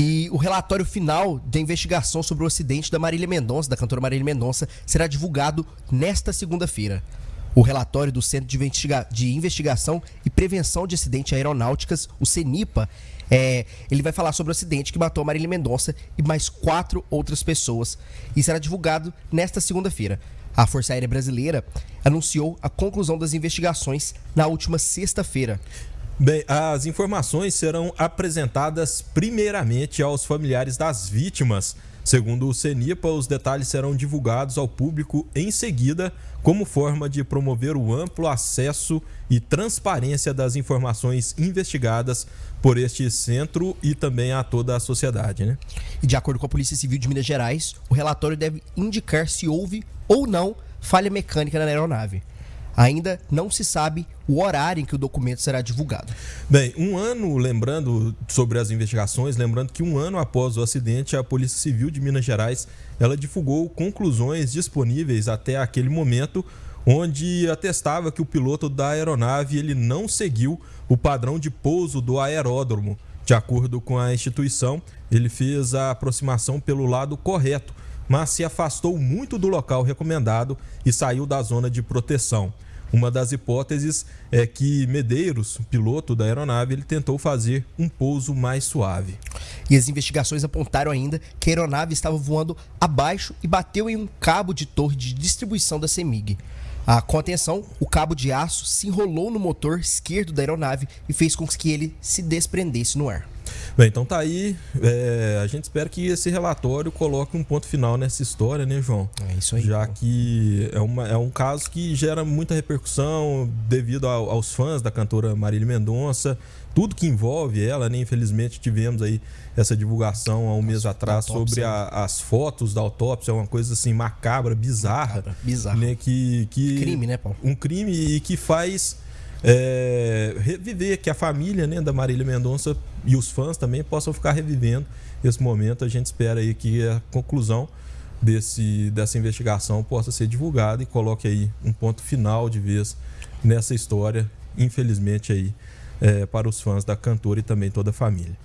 E o relatório final da investigação sobre o acidente da Marília Mendonça, da cantora Marília Mendonça, será divulgado nesta segunda-feira. O relatório do Centro de, Investiga de, Investigação e Prevenção de Acidentes Aeronáuticas, o CENIPA, é, ele vai falar sobre o acidente que matou a Marília Mendonça e mais quatro outras pessoas. E será divulgado nesta segunda-feira. A Força Aérea Brasileira anunciou a conclusão das investigações na última sexta-feira. Bem, as informações serão apresentadas primeiramente aos familiares das vítimas. Segundo o CENIPA, os detalhes serão divulgados ao público em seguida, como forma de promover o amplo acesso e transparência das informações investigadas por este centro e também a toda a sociedade. Né? E de acordo com a Polícia Civil de Minas Gerais, o relatório deve indicar se houve ou não falha mecânica na aeronave. Ainda não se sabe o horário em que o documento será divulgado. Bem, um ano, lembrando sobre as investigações, lembrando que um ano após o acidente, a Polícia Civil de Minas Gerais ela divulgou conclusões disponíveis até aquele momento, onde atestava que o piloto da aeronave ele não seguiu o padrão de pouso do aeródromo. De acordo com a instituição, ele fez a aproximação pelo lado correto, mas se afastou muito do local recomendado e saiu da zona de proteção. Uma das hipóteses é que Medeiros, piloto da aeronave, ele tentou fazer um pouso mais suave. E as investigações apontaram ainda que a aeronave estava voando abaixo e bateu em um cabo de torre de distribuição da CEMIG. A contenção, o cabo de aço se enrolou no motor esquerdo da aeronave e fez com que ele se desprendesse no ar. Bem, então tá aí. É, a gente espera que esse relatório coloque um ponto final nessa história, né, João? É isso aí. Já que é, uma, é um caso que gera muita repercussão devido ao, aos fãs da cantora Marília Mendonça, tudo que envolve ela, né? Infelizmente tivemos aí essa divulgação há um mês atrás sobre a, né? as fotos da autópsia, uma coisa assim macabra, bizarra. Macabra, bizarra. Né? Que, que, crime, né, Paulo? Um crime e que faz é, reviver, que a família né, da Marília Mendonça e os fãs também possam ficar revivendo esse momento. A gente espera aí que a conclusão desse, dessa investigação possa ser divulgada e coloque aí um ponto final de vez nessa história, infelizmente aí, é, para os fãs da cantora e também toda a família.